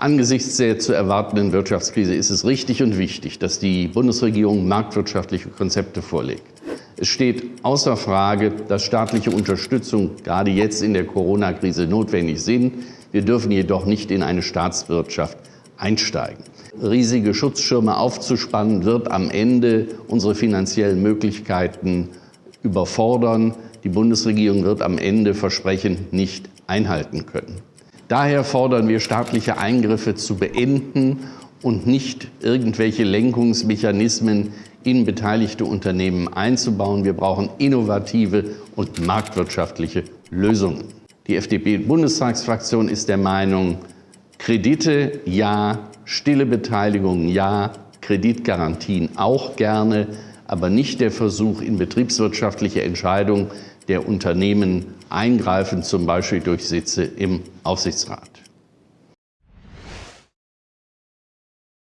Angesichts der zu erwartenden Wirtschaftskrise ist es richtig und wichtig, dass die Bundesregierung marktwirtschaftliche Konzepte vorlegt. Es steht außer Frage, dass staatliche Unterstützung gerade jetzt in der Corona-Krise notwendig sind. Wir dürfen jedoch nicht in eine Staatswirtschaft einsteigen. Riesige Schutzschirme aufzuspannen, wird am Ende unsere finanziellen Möglichkeiten überfordern. Die Bundesregierung wird am Ende Versprechen nicht einhalten können. Daher fordern wir, staatliche Eingriffe zu beenden und nicht irgendwelche Lenkungsmechanismen in beteiligte Unternehmen einzubauen. Wir brauchen innovative und marktwirtschaftliche Lösungen. Die FDP-Bundestagsfraktion ist der Meinung, Kredite ja, stille Beteiligung ja, Kreditgarantien auch gerne, aber nicht der Versuch, in betriebswirtschaftliche Entscheidungen der Unternehmen eingreifen, zum Beispiel durch Sitze im Aufsichtsrat.